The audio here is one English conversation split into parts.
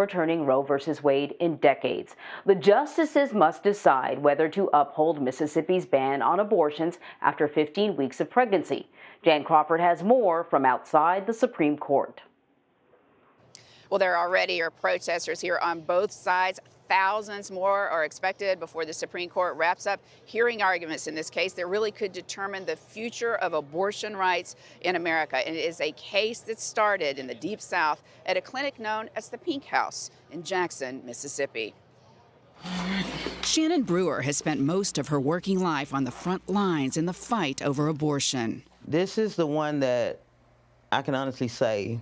overturning Roe v. Wade in decades. The justices must decide whether to uphold Mississippi's ban on abortions after 15 weeks of pregnancy. Jan Crawford has more from outside the Supreme Court. Well, there already are protesters here on both sides. Thousands more are expected before the Supreme Court wraps up hearing arguments in this case that really could determine the future of abortion rights in America. And it is a case that started in the Deep South at a clinic known as the Pink House in Jackson, Mississippi. Shannon Brewer has spent most of her working life on the front lines in the fight over abortion. This is the one that I can honestly say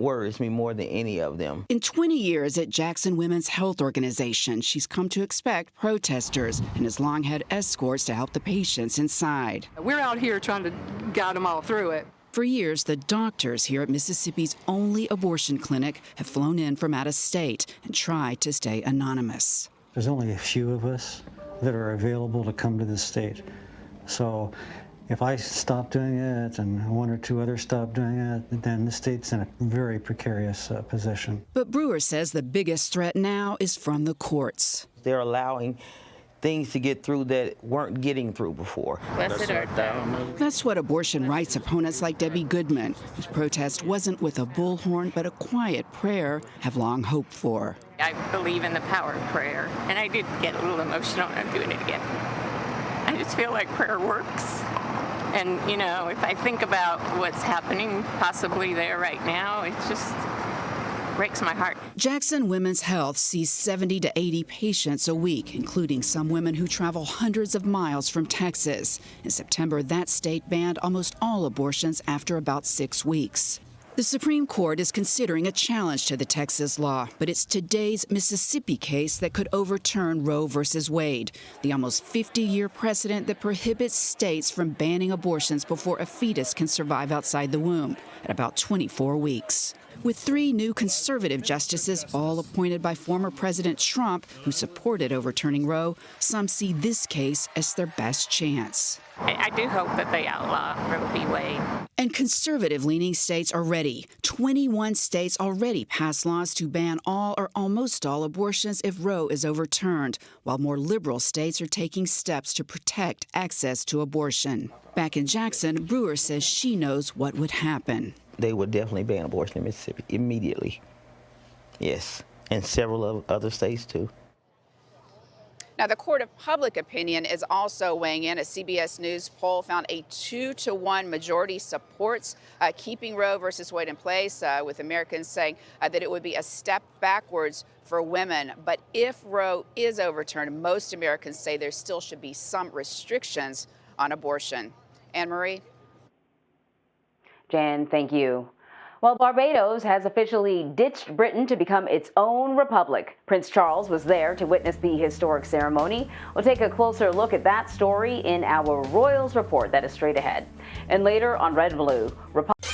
worries me more than any of them. In 20 years at Jackson Women's Health Organization, she's come to expect protesters and has long had escorts to help the patients inside. We're out here trying to guide them all through it. For years, the doctors here at Mississippi's only abortion clinic have flown in from out of state and tried to stay anonymous. There's only a few of us that are available to come to the state. So if I stop doing it and one or two others stop doing it, then the state's in a very precarious uh, position. But Brewer says the biggest threat now is from the courts. They're allowing things to get through that weren't getting through before. That's what abortion rights opponents like Debbie Goodman, whose protest wasn't with a bullhorn but a quiet prayer, have long hoped for. I believe in the power of prayer, and I did get a little emotional, and I'm doing it again. Just feel like prayer works. And, you know, if I think about what's happening possibly there right now, it just breaks my heart. Jackson Women's Health sees 70 to 80 patients a week, including some women who travel hundreds of miles from Texas. In September, that state banned almost all abortions after about six weeks. The Supreme Court is considering a challenge to the Texas law, but it's today's Mississippi case that could overturn Roe v. Wade, the almost 50 year precedent that prohibits states from banning abortions before a fetus can survive outside the womb at about 24 weeks. With three new conservative justices, all appointed by former President Trump, who supported overturning Roe, some see this case as their best chance. I, do hope that they outlaw Roe v. Wade. And conservative leaning states are ready. 21 states already passed laws to ban all or almost all abortions if Roe is overturned, while more liberal states are taking steps to protect access to abortion. Back in Jackson, Brewer says she knows what would happen. They would definitely ban abortion in Mississippi immediately. Yes, and several other states too. Now, the Court of Public Opinion is also weighing in. A CBS News poll found a two to one majority supports uh, keeping Roe versus Wade in place, uh, with Americans saying uh, that it would be a step backwards for women. But if Roe is overturned, most Americans say there still should be some restrictions on abortion. Anne Marie? Jan, thank you. Well, Barbados has officially ditched Britain to become its own republic. Prince Charles was there to witness the historic ceremony. We'll take a closer look at that story in our Royals report that is straight ahead. And later on Red Blue, Republic